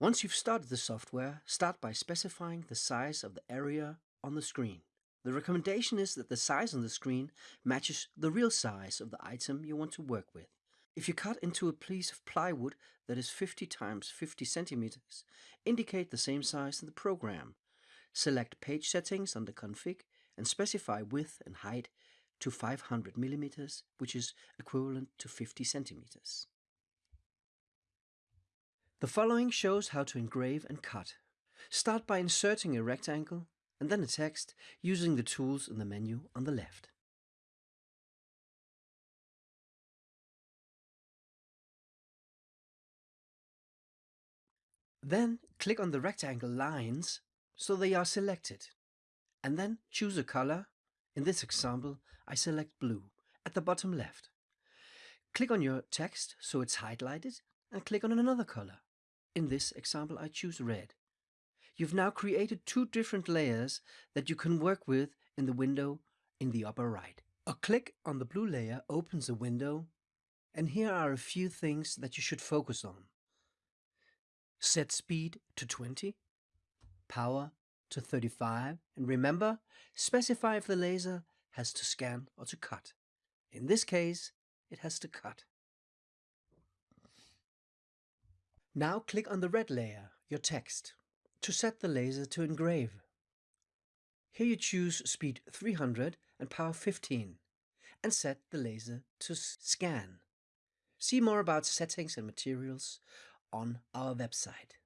Once you've started the software, start by specifying the size of the area on the screen. The recommendation is that the size on the screen matches the real size of the item you want to work with. If you cut into a piece of plywood that is 50 times 50 centimeters, indicate the same size in the program. Select Page Settings under Config and specify width and height to 500 millimeters, which is equivalent to 50 centimeters. The following shows how to engrave and cut. Start by inserting a rectangle and then a text using the tools in the menu on the left. Then click on the rectangle lines so they are selected. And then choose a color. In this example, I select blue at the bottom left. Click on your text so it's highlighted and click on another color. In this example, I choose red. You've now created two different layers that you can work with in the window in the upper right. A click on the blue layer opens a window, and here are a few things that you should focus on. Set speed to 20, power to 35, and remember, specify if the laser has to scan or to cut. In this case, it has to cut. Now click on the red layer, your text, to set the laser to engrave. Here you choose speed 300 and power 15 and set the laser to scan. See more about settings and materials on our website.